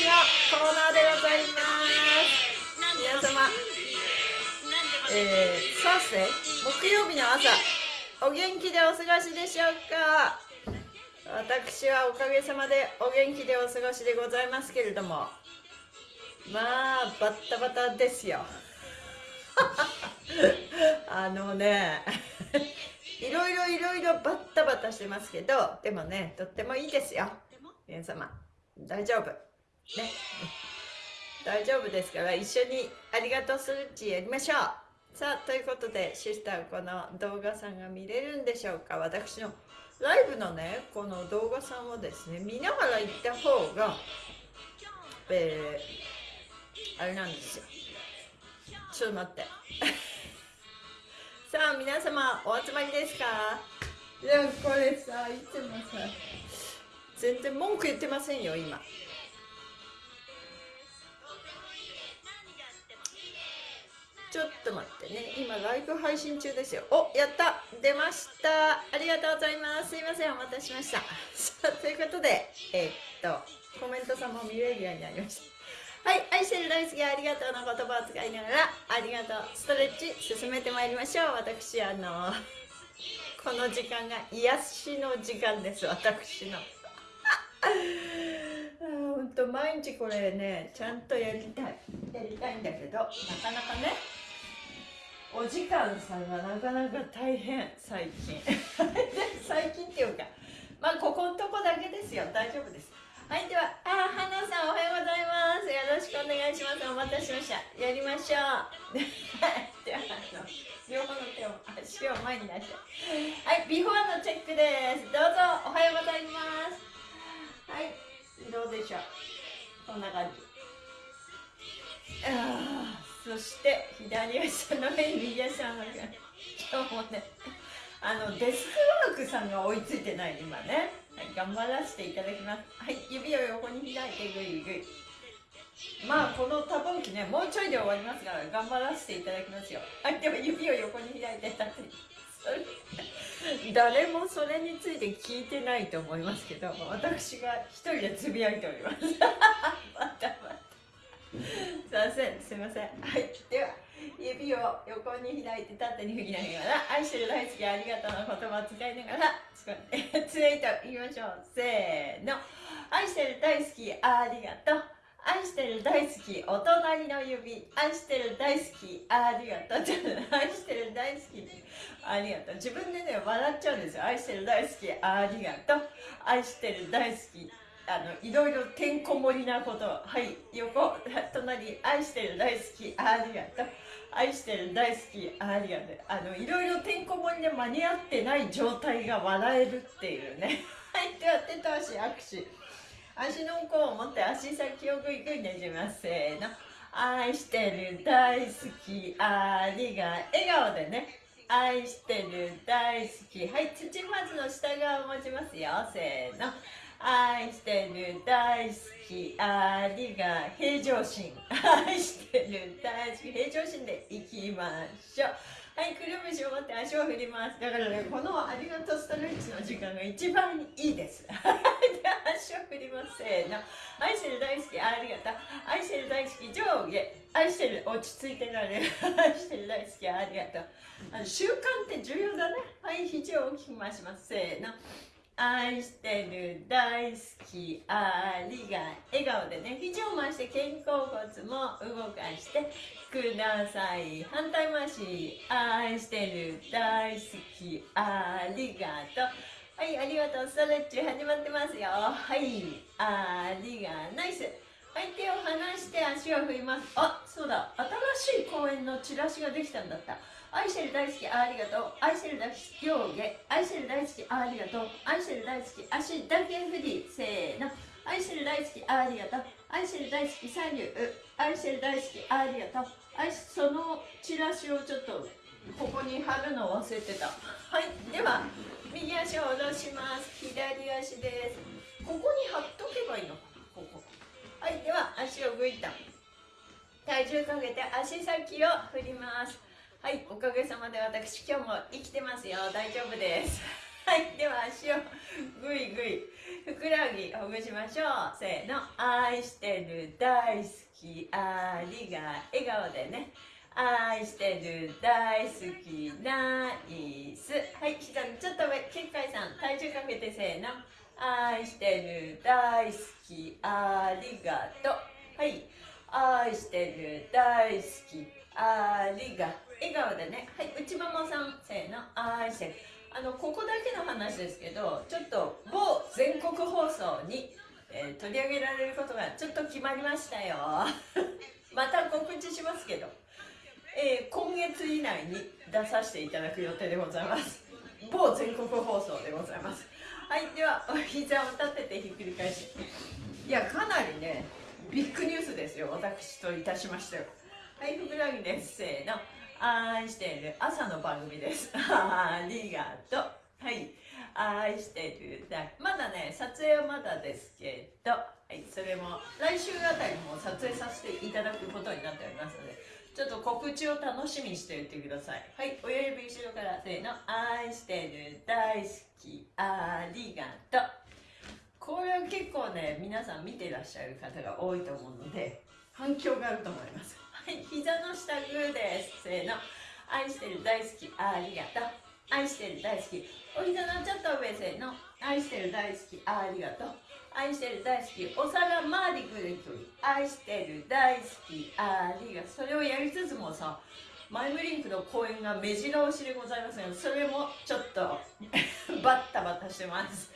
レッチのコーナーでございます。皆様えー、さて木曜日の朝お元気でお過ごしでしょうか？私はおかげさまでお元気でお過ごしでございますけれどもまあバッタバタですよ。あのね いろいろいろいろバッタバタしてますけどでもねとってもいいですよ。皆様大丈夫。ね。大丈夫ですから一緒にありがとうスルッチやりましょう。さあということでシスターこの動画さんが見れるんでしょうか。私のライブのねこの動画さんをですね見ながら行った方がえー、あれなんですよ。ちょっと待って。さあ皆様お集まりですか？いやこれさいつもさ全然文句言ってませんよ今ちょっと待ってね。今ライブ配信中ですよ。おやった。出ました。ありがとうございます。すいませんお待たせしました。さあということでえー、っとコメントさんも見れるようになりました。はい愛してる大好きありがとうの言葉を使いながらありがとうストレッチ進めてまいりましょう。私あの この時間が癒しの時間です。私の。本当毎日これねちゃんとやりたい。やりたいんだけどなかなかね。お時間さんがなかなか大変最近。最近っていうかまあここのとこだけですよ。大丈夫です。はいではあ花さんおはようございます。よろしくお願いします。お待たせしました。やりましょう。ではあの両方の手を足を前に出して。はいビフォーのチェックです。どうぞおはようございます。はいどうでしょう。こんな感じ。あそして左足の上に右足の上今日もねあのデスクワークさんが追いついてない今ね、はい、頑張らせていただきます。はい指を横に開いてぐいぐいまあこの多分機ねもうちょいで終わりますから頑張らせていただきますよ。はいでも指を横に開いて立って誰もそれについて聞いてないと思いますけど私が一人でつぶやいております。またまたすいませんすいません。はい。では指を横に開いて縦に振りながら愛してる大好きありがとうの言葉を使いながらツイートいきましょう。せーの。愛してる大好きありがとう。愛してる大好きお隣の指。愛してる大好きありがとう。愛してる大好きありがとう。自分でね笑っちゃうんですよ。愛してる大好きありがとう。愛してる大好きあのいろいろてんこ盛りなこと。はい横隣愛してる大好きありがとう。愛してる大好きありがとう。あのいろいろてんこ盛りで間に合ってない状態が笑えるっていうね。はいでは手と足握手。足の甲を持って足先をぐいぐいねじます。せーの。愛してる大好きありが笑顔でね。愛してる大好き。はい土まずの下側を持ちますよ。せーの。愛してる大好きありが平常心。愛してる大好き平常心でいきましょう。はいくるぶしを持って足を振ります。だからねこのありがとうストレッチの時間が一番いいです。で足を振りますせーの。愛してる大好きありがとう。愛してる大好き上下。愛してる落ち着いてられる。愛してる大好きありがとう。あの習慣って重要だね。はい肘を大きく回します。せーの。愛してる大好きありが笑顔でね肘を回して肩甲骨も動かしてください。反対回し愛してる大好きありがとう。はいありがとう。ストレッチ始まってますよ。はいありがナイス。はい手を離して足を振ります。あそうだ。新しい公園のチラシができたんだった。愛してる大好きありがとう。愛してる大好き上下愛してる大好きありがとう。愛してる大好き足だけ振りせーの。愛してる大好きありがとう。愛してる大好き左右愛してる大好きありがとう。愛そのチラシをちょっとここに貼るのを忘れてた。はい。では右足を下ろします。左足です。ここに貼っとけばいいのか。ここ。はい。では足をぐいと体重かけて足先を振ります。はいおかげさまで私今日も生きてますよ。大丈夫です。はいでは足をぐいぐいふくらはぎほぐしましょう。せーの。愛してる大好きありが笑顔でね。愛してる大好きナイス。はい膝ちょっと上結界さん体重かけてせーの。愛してる大好きありがとう。はい愛してる大好きありがとう。笑顔でね。はい内ももさんせーの。愛しあのここだけの話ですけどちょっと某全国放送に、えー、取り上げられることがちょっと決まりましたよ。また告知しますけど、えー、今月以内に出させていただく予定でございます。某全国放送でございます。はいではお膝を立ててひっくり返しいやかなりねビッグニュースですよ私といたしましては。はいふくらはぎです。せーの。愛してる朝の番組です。ありがとう。はい。愛してるまだね、撮影はまだですけど、はい、それも来週あたりも撮影させていただくことになっておりますので、ちょっと告知を楽しみにしておいてください。はい、親指後ろからせーの、愛してる、大好き、ありがとう。これは結構ね、皆さん見てらっしゃる方が多いと思うので、反響があると思います。はい膝の下グーです。せーの。愛してる大好きありがとう。愛してる大好き。お膝のちょっと上せーの。愛してる大好きありがとう。愛してる大好きお皿回りぐるぐる。愛してる大好きありがとう。それをやりつつもさマイムリンクの公演が目白押しでございますがそれもちょっと バッタバタしてます。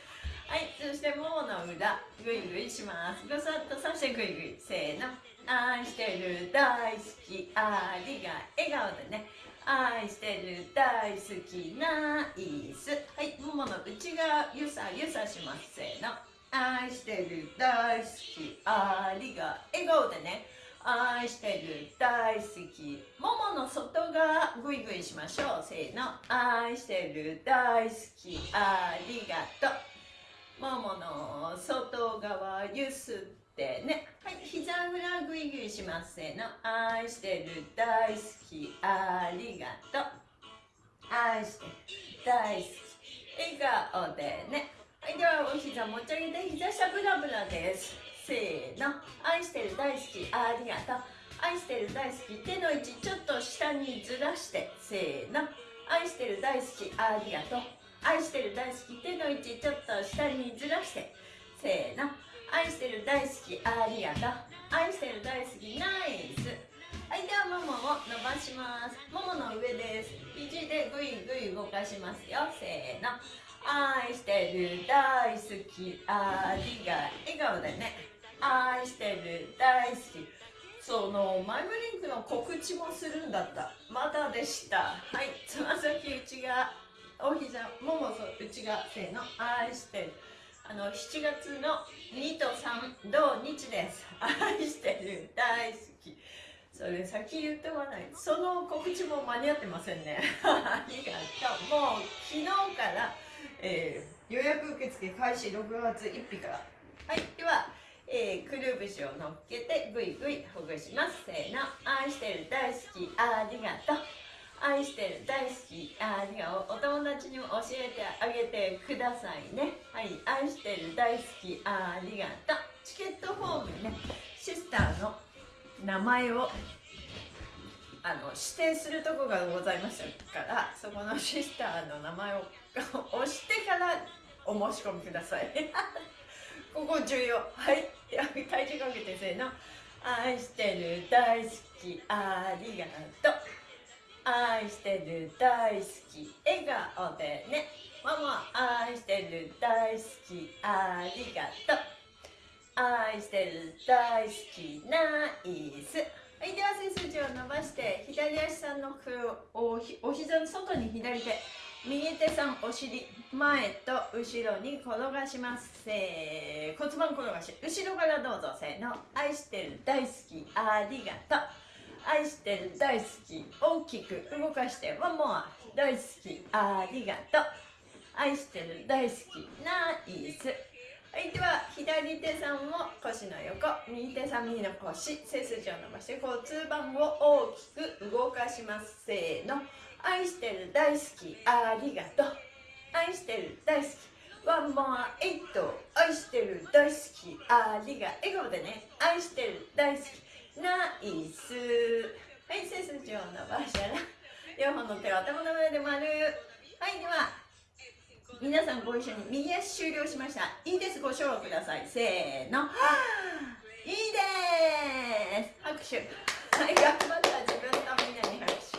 はいそしてももの裏ぐいぐいします。ぐさっとさしてぐいぐいせーの。愛してる大好きありが笑顔でね。愛してる大好きナイス。はいももの内側ゆさゆさしますせーの。愛してる大好きありが笑顔でね。愛してる大好きももの外側ぐいぐいしましょう。せーの。愛してる大好きありがとう。ももの外側ゆすってってね。はい膝裏ぐいぐいしますせーの。愛してる大好きありがとう。愛してる大好き笑顔でね。はいではお膝持ち上げて膝下ブラブラです。せーの。愛してる大好きありがとう。愛してる大好き手の位置ちょっと下にずらして。せーの。愛してる大好きありがとう。愛してる大好き手の位置ちょっと下にずらして。せーの。愛してる大好きありがと。う愛してる大好きナイス。はいではももを伸ばします。ももの上です。肘でぐいぐい動かしますよ。せーの。愛してる大好きありが笑顔でね。愛してる大好き。そのマイムリンクの告知もするんだった。まだでした。はいつま先内側お膝もも内側せーの。愛してる。あの7月の2と3土日です。愛してる。大好き。それ先言ってはないその告知も間に合ってませんね。ありがとう。もう昨日から、えー、予約受付開始6月1日から。はい。では、えー、くるぶしを乗っけてぐいぐいほぐします。せーの。愛してる。大好き。ありがとう。愛してる大好き。ありがお友達にも教えてあげてくださいね。はい愛してる大好き。ありがとう。チケットフォームねシスターの名前をあの指定するとこがございましたからそこのシスターの名前を 押してからお申し込みください。ここ重要。はい。体重かけてせーの。愛してる大好き。ありがとう。愛してる大好き笑顔でね。ママ愛してる大好きありがとう。愛してる大好きナイス。はいでは背筋を伸ばして左足さんのおお膝の外に左手。右手さんお尻前と後ろに転がします。せー骨盤転がし。後ろからどうぞ。せーの。愛してる大好きありがとう。愛してる大好き大きく動かしてワンモア大好き。ありがとう。愛してる大好き。ナイス。はいでは左手さんも腰の横。右手さん右の腰。背筋を伸ばして骨盤を大きく動かします。せーの。愛してる大好き。ありがとう。愛してる大好き。ワンモアエイト。愛してる大好き。ありが笑顔でね。愛してる大好き。ナイス。はい背筋を伸ばしたら両方の手を頭の上で丸。はいでは皆さんご一緒に右足終了しました。いいですご唱和ください。せーの。い。いです。拍手。はい頑張った自分のみんなに拍手。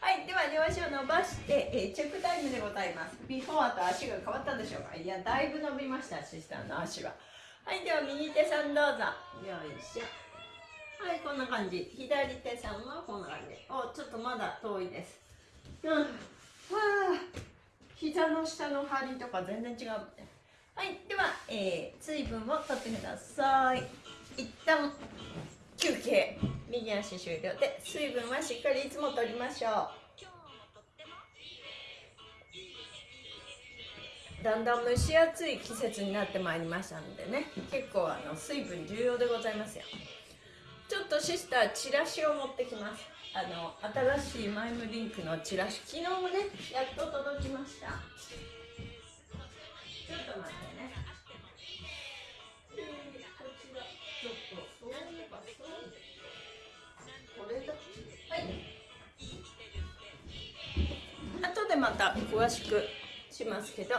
はいでは両足を伸ばして、えー、チェックタイムでございます。ビフォーと足が変わったでしょうか。いやだいぶ伸びましたシスターの足は。はいでは右手さんどうぞ。よいしょはいこんな感じ。左手さんはこんな感じ。おちょっとまだ遠いです。うん。わあ。膝の下の張りとか全然違う。はいでは、えー、水分を取ってください。一旦休憩。右足終了で水分はしっかりいつも取りましょう。だんだん蒸し暑い季節になってまいりましたのでね結構あの水分重要でございますよ。ちょっとシスターチラシを持ってきます。あの新しいマイムリンクのチラシ。昨日もねやっと届きました。ちょっと待ってね。はい。後でまた詳しくしますけど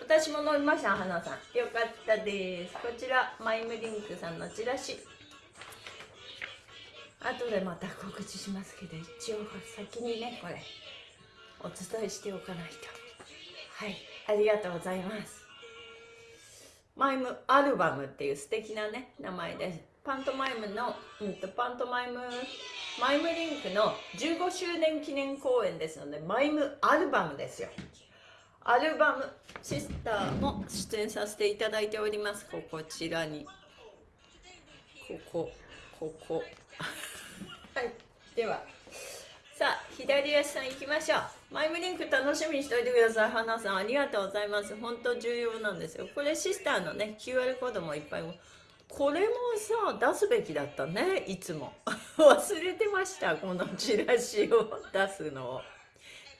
私も飲みました花さん。よかったです。こちらマイムリンクさんのチラシ。後でまた告知しますけど一応先にねこれお伝えしておかないと。はいありがとうございます。マイムアルバムっていう素敵なね名前ですパントマイムの、うんと、パントマイムマイムリンクの15周年記念公演ですのでマイムアルバムですよ。アルバムシスターも出演させていただいております。こちらに。ここここ。はい。では。さあ左足さん行きましょう。マイムリンク楽しみにしておいてください。花さんありがとうございます。本当重要なんですよ。これシスターのね QR コードもいっぱい。これもさ出すべきだったね。いつも。忘れてました。このチラシを出すのを。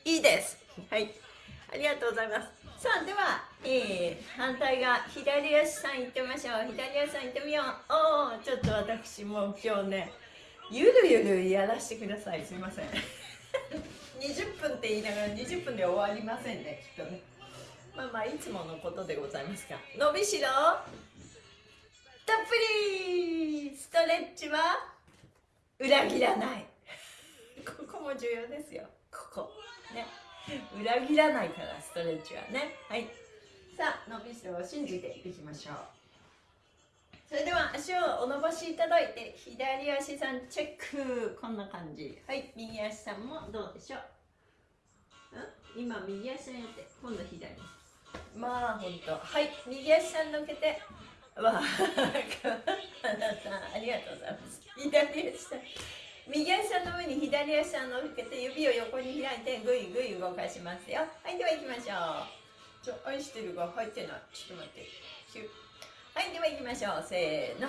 いいです。はい。ありがとうございます。さあでは、えー、反対側左足さん行ってみましょう。左足さん行ってみよう。おおちょっと私も今日ねゆるゆるやらせてください。すいません。20分って言いながら20分で終わりませんねきっとね。まあまあいつものことでございますが。伸びしろ。たっぷり。ストレッチは裏切らない。ここも重要ですよ。ここ。ね。裏切らないからストレッチはね。はい。さあ伸びしろを信じていきましょう。それでは足をお伸ばしいただいて左足さんチェック。こんな感じ。はい右足さんもどうでしょう？ん？今右足さんやって今度左。まあほんと。はい右足さんのけて。わあ花さんありがとうございます。左足さん。右足さんの上に左足さんのっけて指を横に開いてぐいぐい動かしますよ。はいでは行きましょう。ちょ愛してるが入ってない。ちょっと待ってでは行きましょう。せーの。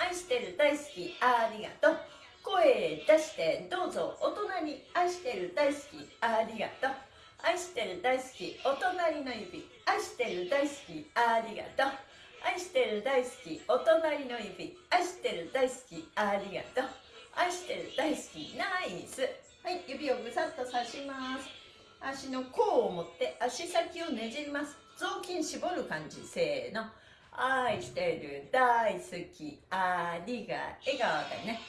愛してる大好き。ありがとう。声出してどうぞ。お隣愛してる大好き。ありがとう。愛してる大好き。お隣の指愛してる大好き。ありがとう。愛してる大好き。お隣の指愛してる大好き。ありがとう。愛してる大好き。ナイス。はい指をぐさっと刺します。足の甲を持って足先をねじります。雑巾絞る感じ。せーの。愛してる大好きありが笑顔でね。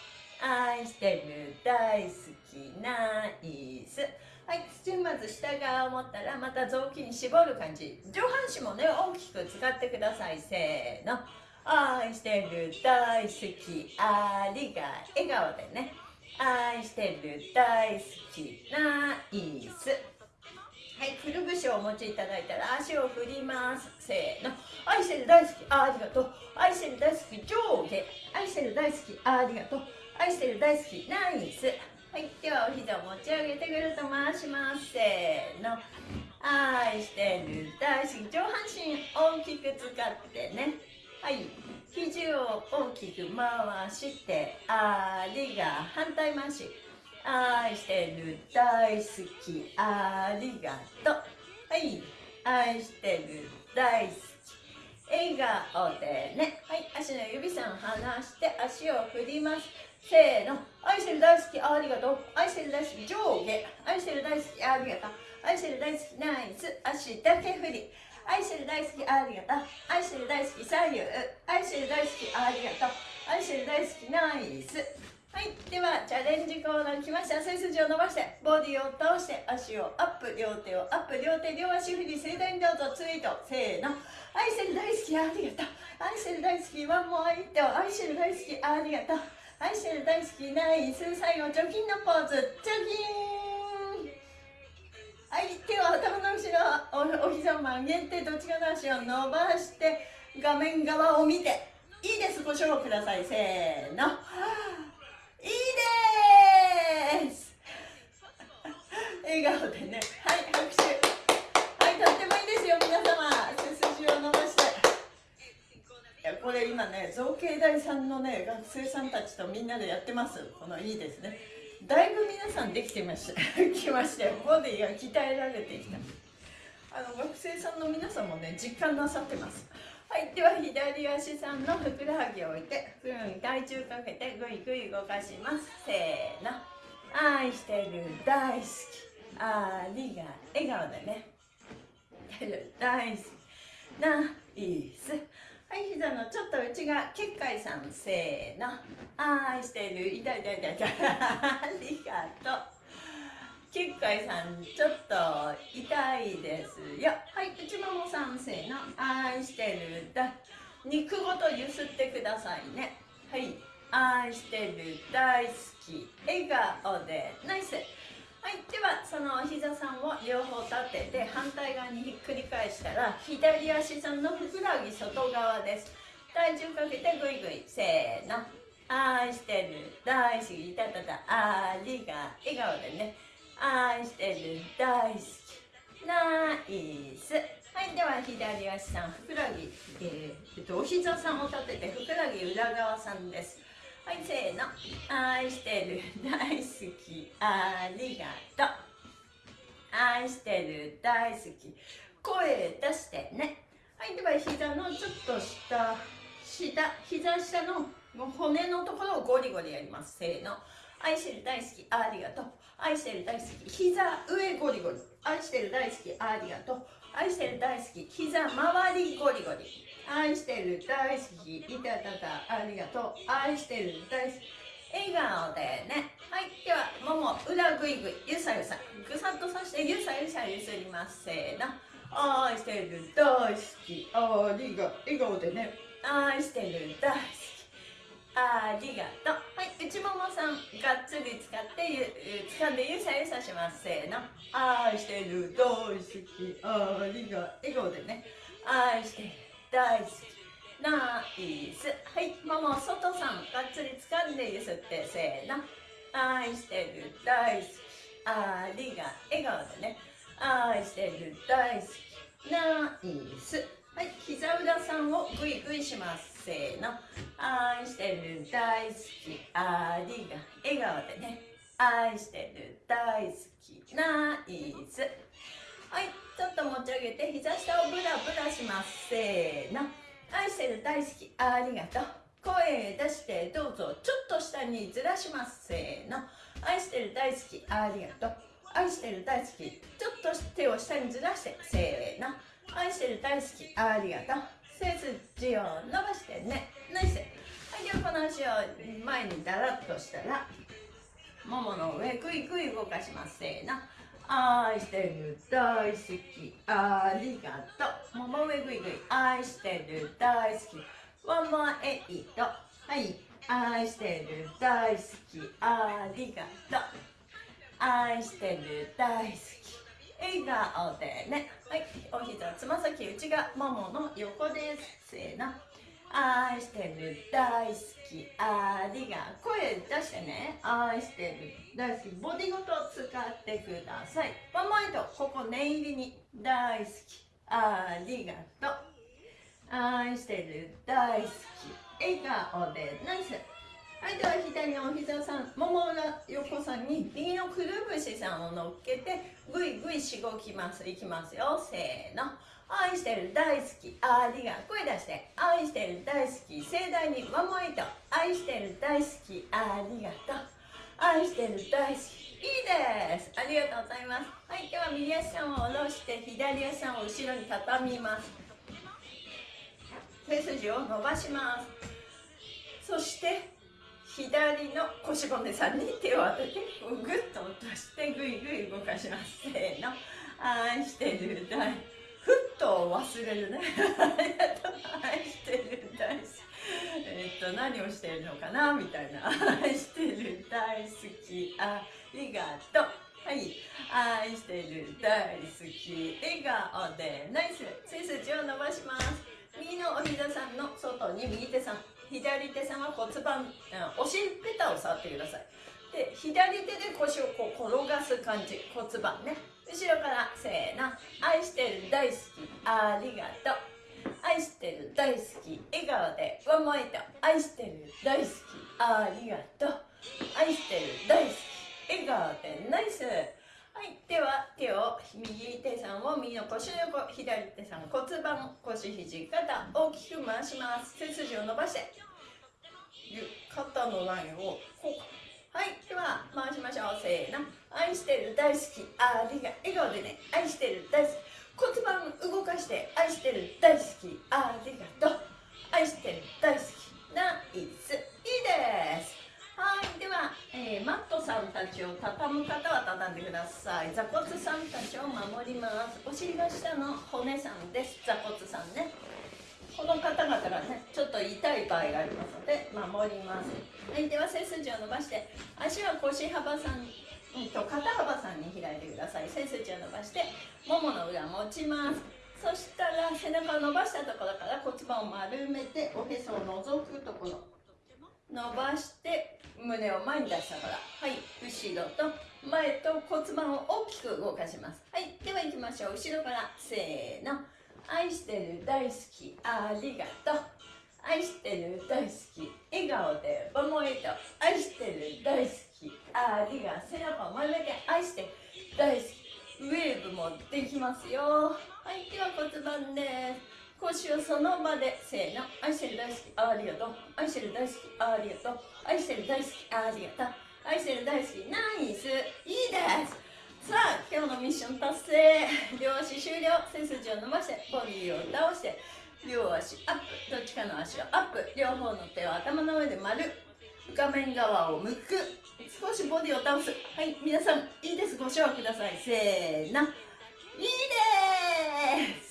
愛してる大好きナイス。はい土まず下側を持ったらまた雑巾絞る感じ。上半身もね大きく使ってください。せーの。愛してる大好きありが笑顔でね。愛してる大好きナイス。はい、くるぶしをお持ちいただいたら足を振ります。せーの。愛してる大好き、ありがとう。愛してる大好き、上下。愛してる大好き、ありがとう。愛してる大好き、ナイス。はい、ではお膝を持ち上げてくるっと回します。せーの。愛してる大好き。上半身大きく使ってね。はい。肘を大きく回して、ありが反対回し。愛してる大好きありがとう。はい。愛してる大好き。笑顔でね。はい。足の指さん離して足を振ります。せーの。愛してる大好きありがとう。愛してる大好き上下。愛してる大好きありがとう。愛してる大好きナイス。足だけ振り。愛してる大好きありがとう。愛してる大好き左右。愛してる大好きありがとう。愛してる大好きナイス。はいではチャレンジコーナー来ました。背筋を伸ばしてボディを倒して足をアップ両手をアップ両手両足振り盛大にどうぞツイート。せーの。愛してる大好きありがとう愛してる大好きワンモアイット愛してる大好きありがとう愛してる大好きナイス最後貯金のポーズ貯金はい手を頭の後ろおお膝を曲げてどっちかの足を伸ばして画面側を見ていいです。ご賞をください。せーの。いいです。笑顔でねはい拍手はいとってもいいですよ。皆様。背筋を伸ばして。いやこれ今ね造形大さんのね学生さんたちとみんなでやってます。このいいですね。だいぶ皆さんできてました。きましたよボディが鍛えられてきた。あの学生さんの皆さんもね実感なさってます。はいでは左足さんのふくらはぎを置いてふくらはぎ体重かけてぐいぐい動かします。せーの。愛してる大好き。ありが笑顔でね。てる大好き。ナイスはい膝のちょっと内側結界さん。せーの。愛してる。痛い痛い痛い痛い。ありがとう。結界さんちょっと痛いです。よはい内ももさんせの愛してるだ肉ごとゆすってくださいね。はい愛してる大好き笑顔で。ナイス。はいではその膝さんを両方立てて反対側にひっくり返したら左足さんのふくらはぎ外側です。体重かけてぐいぐいせーの。愛してる大好きいたたたありが笑顔でね。愛してる大好き。ナイス。はいでは左足さんふくらぎ、えー、えっと、お膝さんを立ててふくらぎ裏側さんです。はいせーの。愛してる大好き。ありがとう。愛してる大好き。声出してね。はいでは膝のちょっと下下膝下の骨のところをゴリゴリやります。せーの。愛してる大好き。ありがとう。愛してる大好き膝上ゴリゴリ。愛してる大好きありがと。う愛してる大好き膝周りゴリゴリ。愛してる大好きいたたたありがと。う愛してる大好き笑顔でね。はいではもも裏ぐいぐいゆさゆさぐさっとさしてゆさゆさゆすりますせーの。愛してる大好きありが笑顔でね。愛してる大好き。ありがとう。はい内ももさんがっつり使ってゆ掴んでゆさゆさします。せーの。愛してる大好きありが笑顔でね愛してる。大好き。ナイス。はいもも外さんがっつり掴んでゆすって。せーの。愛してる。大好き。ありが笑顔でね。愛してる。大好き。ナイス。はい膝裏さんをグイグイしますせーの愛してる大好き。ありが笑顔でね。愛してる大好き。ナイス。はいちょっと持ち上げて膝下をブラブラします。せーの。愛してる大好き。ありがとう。声出してどうぞ。ちょっと下にずらします。せーの。愛してる大好き。ありがとう。愛してる大好き。ちょっと手を下にずらして。せーの。愛してる大好き。ありがとう。背筋を伸ばしてね。ナイス。はいではこの足を前にだらっとしたらももの上ぐいぐい動かします。せーの。愛してる大好き。ありがとう。もも上ぐいぐい愛してる大好き。ワンモアエイトはい。愛してる大好き。ありがとう。愛してる大好き。笑顔でね。はいお膝つま先内側ももの横です。せーの。愛してる大好きありが声出してね。愛してる大好きボディごと使ってください。ワンマイトここ念入りに。大好きありがとう。愛してる大好き笑顔でナイス。はいでは左のお膝さんもも裏横さんに右のくるぶしさんを乗っけてぐいぐいしごきます。いきますよ。せーの。愛してる大好き。ありが声出して。愛してる大好き。盛大にワンモイト愛してる大好き。ありがとう。愛してる大好き。いいです。ありがとうございます。はいでは右足さんを下ろして左足さんを後ろに畳みます。背筋を伸ばします。そして左の腰骨さんに手を当ててグッと落としてぐいぐい動かします。せーの。愛してる大ふっと忘れるね。愛してる大好きえっと何をしてるのかな？みたいな。愛してる大好き。ありがと。うはい。愛してる大好き。笑顔で。ナイス。背筋を伸ばします。右のお膝さんの外に右手さん。左手さんは骨盤うんお尻ペタを触ってください。で左手で腰をこう転がす感じ骨盤ね。後ろからせーの。愛してる大好きありがとう。愛してる大好き笑顔でワンモエイト愛してる大好きありがとう。愛してる大好き笑顔でナイス。はいでは手を右手さんを右の腰横左手さん骨盤腰肘肩大きく回します。背筋を伸ばして肩のラインをこうはいでは回しましょう。せーの愛してる大好きありが笑顔でね愛してる大好き。骨盤動かして愛してる大好き。ありがとう。愛してる大好きナイス、えー、マットさんたちを畳む方は畳んでください。座骨さんたちを守ります。お尻が下の骨さんです。座骨さんね。この方々がねちょっと痛い場合がありますので守ります。はいでは背筋を伸ばして足は腰幅さんと肩幅さんに開いてください。背筋を伸ばしてももの裏持ちます。そしたら背中を伸ばしたところから骨盤を丸めておへそを覗くところ。伸ばして胸を前に出したから。はい。後ろと前と骨盤を大きく動かします。はい。では行きましょう。後ろから。せーの。愛してる大好き。ありがとう。愛してる大好き。笑顔で思いと。愛してる大好き。ありが背中を丸めて愛して大好き。ウェーブもできますよ。はい。では骨盤です。腰をその場でせーの。愛してる大好きありがと。う愛してる大好きありがと。う愛してる大好きありがと。う愛してる大好きナイス。いいです。さあ今日のミッション達成。両足終了。背筋を伸ばしてボディを倒して両足アップ。どっちかの足をアップ。両方の手を頭の上で丸。画面側を向く。少しボディを倒す。はい皆さんいいです。ご唱和ください。せーの。いいです。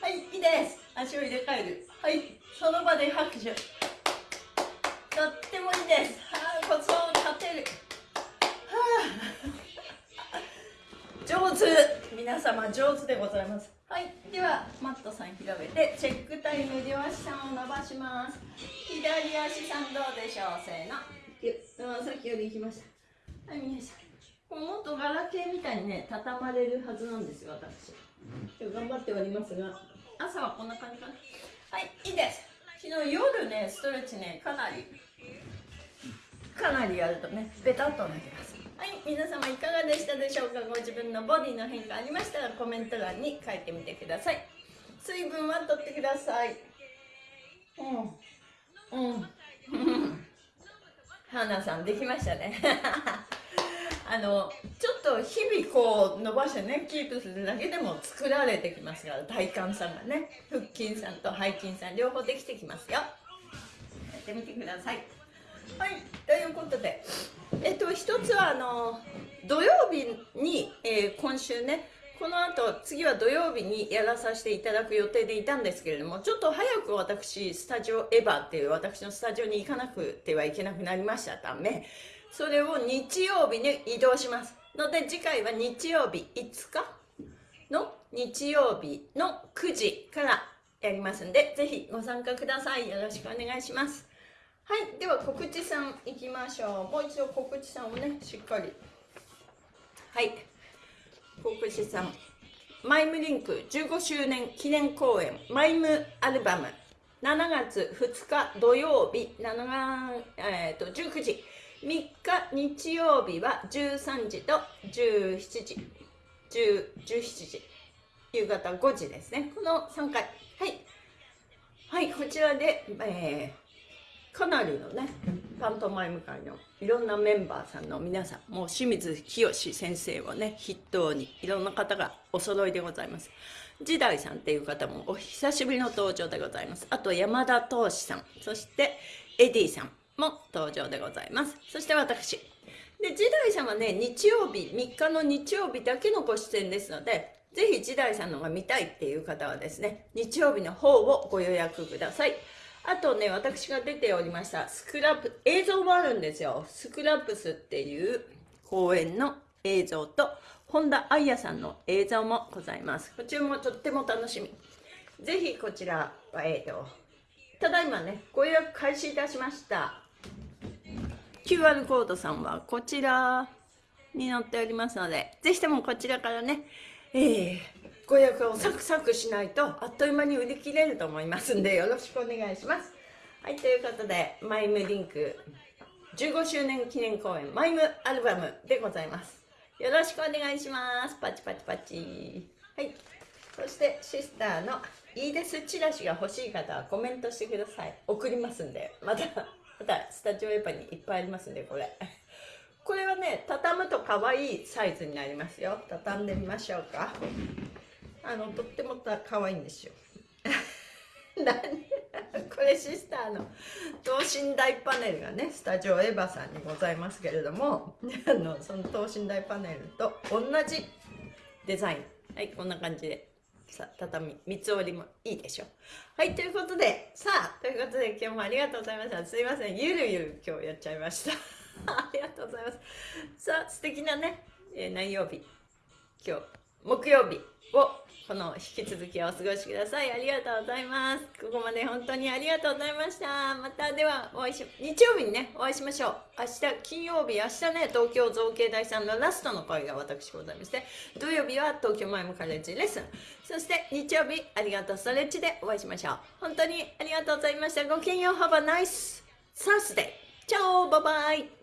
はいいいです。足を入れ替える。はいその場で拍手。とってもいいです。はい骨盤を立てる。はあ。上手。皆様上手でございます。はいではマットさん広げてチェックタイム両足さんを伸ばします。左足さんどうでしょうせーの。さっきより行きました。はい皆さんもっとガラケーみたいにね畳まれるはずなんですよ私頑張っておりますが朝はこんな感じかな。はいいいです。昨日夜ねストレッチねかなりかなりやるとねベタっとなってます。はい皆様いかがでしたでしょうか？ご自分のボディの変化ありましたらコメント欄に書いてみてください。水分は取ってください。うん。うん。花さんできましたね。あのちょっと日々こう伸ばしてねキープするだけでも作られてきますから体幹さんがね腹筋さんと背筋さん両方できてきますよ。やってみてください。はいということでえっと一つはあの土曜日に、えー、今週ねこの後次は土曜日にやらさせていただく予定でいたんですけれどもちょっと早く私スタジオエヴァっていう私のスタジオに行かなくてはいけなくなりました。ためそれを日曜日に移動します。ので次回は日曜日5日？の日曜日の9時からやりますんでぜひご参加ください。よろしくお願いします。はい。では告知さんいきましょう。もう一度告知さんをねしっかり。はい。告知さんマイムリンク15周年記念公演マイムアルバム。7月2日土曜日7、えー、と19時。3日日曜日は13時と17時。17時。夕方5時ですね。この3回。はい。はいこちらで、えー、かなりのねパントマイム界のいろんなメンバーさんの皆さんもう清水清先生をね筆頭にいろんな方がお揃いでございます。時代さんっていう方もお久しぶりの登場でございます。あと山田投資さん。そしてエディさん。も登場でございますそして私で時代さんはね日曜日3日の日曜日だけのご出演ですのでぜひ時代さんのが見たいっていう方はですね日曜日の方をご予約くださいあとね、私が出ておりました、スクラップ、映像もあるんですよ。スクラップスっていう公演の映像と、本田愛也さんの映像もございます。こちらもとっても楽しみ。ぜひこちらは、えーと、ただいまね、ご予約開始いたしました。QR コードさんはこちらに載っておりますので、ぜひともこちらからね、えー、ご予約をサクサクしないとあっという間に売り切れると思いますんでよろしくお願いします。はいということでマイムリンク15周年記念公演マイムアルバムでございます。よろしくお願いします。パチパチパチ。はい。そしてシスターのいいですチラシが欲しい方はコメントしてください。送りますんでまたまたスタジオエパにいっぱいありますんでこれ。これはね畳むと可愛いサイズになりますよ。畳んでみましょうか。あのとっても可愛いんですよ。何？これシスターの等身大パネルがねスタジオエヴァさんにございますけれどもあのその等身大パネルと同じデザイン。はいこんな感じで。さ畳三つ折りもいいでしょ。はいということでさあということで今日もありがとうございました。すいませんゆるゆる今日やっちゃいました。ありがとうございます。さあ素敵なね、えー、何曜日？今日木曜日をこの引き続きお過ごしください。ありがとうございます。ここまで本当にありがとうございました。またではお会いし、日曜日にね、お会いしましょう。明日、金曜日、明日ね、東京造形大さんのラストの会が私ございまして、土曜日は東京マイムカレッジレッスン。そして日曜日、ありがとうストレッチでお会いしましょう。本当にありがとうございました。ごきげんよう。Have a nice Thursday. チャオバイバイ